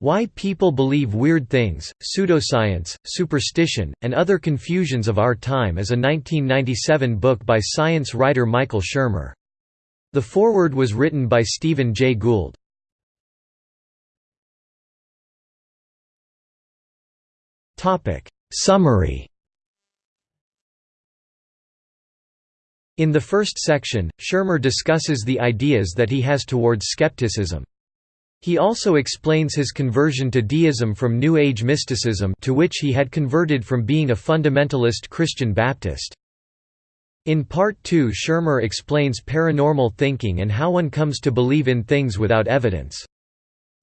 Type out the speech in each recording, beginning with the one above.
Why People Believe Weird Things, Pseudoscience, Superstition, and Other Confusions of Our Time is a 1997 book by science writer Michael Shermer. The foreword was written by Stephen Jay Gould. Summary In the first section, Shermer discusses the ideas that he has towards skepticism. He also explains his conversion to deism from New Age mysticism to which he had converted from being a fundamentalist Christian Baptist. In Part 2 Shermer explains paranormal thinking and how one comes to believe in things without evidence.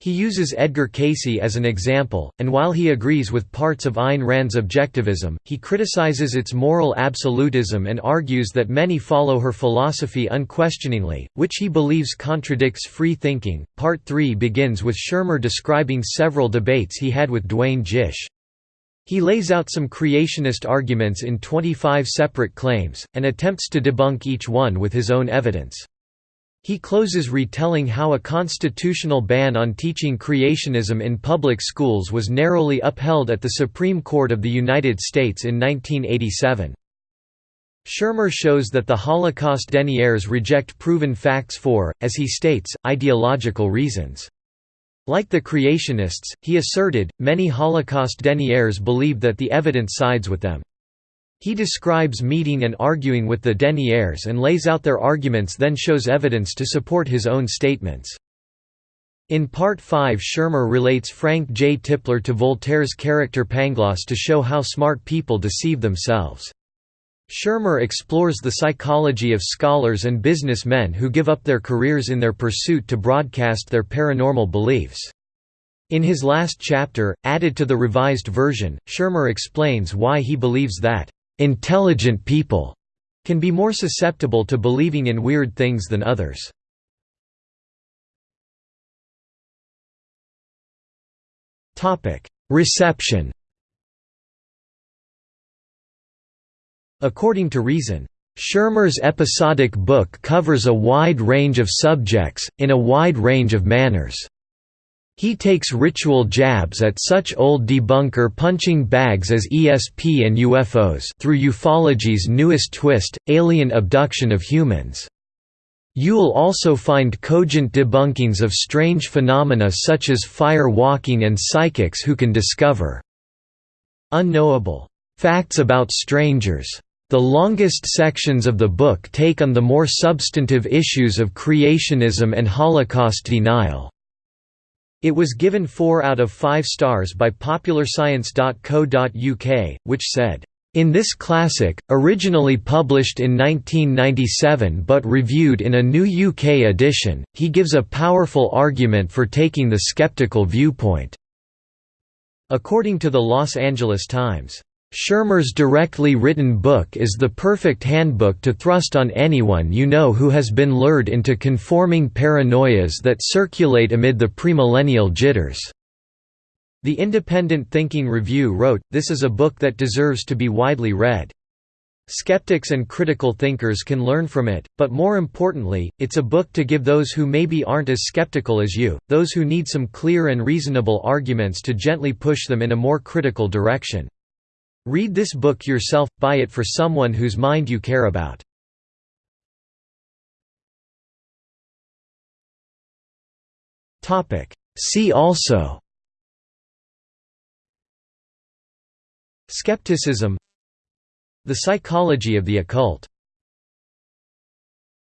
He uses Edgar Cayce as an example, and while he agrees with parts of Ayn Rand's objectivism, he criticizes its moral absolutism and argues that many follow her philosophy unquestioningly, which he believes contradicts free thinking. Part 3 begins with Shermer describing several debates he had with Duane Gish. He lays out some creationist arguments in 25 separate claims, and attempts to debunk each one with his own evidence. He closes retelling how a constitutional ban on teaching creationism in public schools was narrowly upheld at the Supreme Court of the United States in 1987. Shermer shows that the Holocaust deniers reject proven facts for, as he states, ideological reasons. Like the creationists, he asserted, many Holocaust deniers believe that the evidence sides with them. He describes meeting and arguing with the deniers and lays out their arguments then shows evidence to support his own statements. In Part 5 Shermer relates Frank J. Tipler to Voltaire's character Pangloss to show how smart people deceive themselves. Shermer explores the psychology of scholars and businessmen who give up their careers in their pursuit to broadcast their paranormal beliefs. In his last chapter, added to the revised version, Shermer explains why he believes that Intelligent people can be more susceptible to believing in weird things than others. Reception According to Reason, Shermer's episodic book covers a wide range of subjects, in a wide range of manners. He takes ritual jabs at such old debunker punching bags as ESP and UFOs through ufology's newest twist, alien abduction of humans. You'll also find cogent debunkings of strange phenomena such as fire walking and psychics who can discover unknowable facts about strangers. The longest sections of the book take on the more substantive issues of creationism and Holocaust denial. It was given 4 out of 5 stars by popularscience.co.uk, which said, in this classic, originally published in 1997 but reviewed in a new UK edition, he gives a powerful argument for taking the skeptical viewpoint." According to the Los Angeles Times, Shermer's directly written book is the perfect handbook to thrust on anyone you know who has been lured into conforming paranoias that circulate amid the premillennial jitters. The Independent Thinking Review wrote, this is a book that deserves to be widely read. Skeptics and critical thinkers can learn from it, but more importantly, it's a book to give those who maybe aren't as skeptical as you, those who need some clear and reasonable arguments to gently push them in a more critical direction. Read this book yourself, buy it for someone whose mind you care about. See also. Skepticism. The psychology of the occult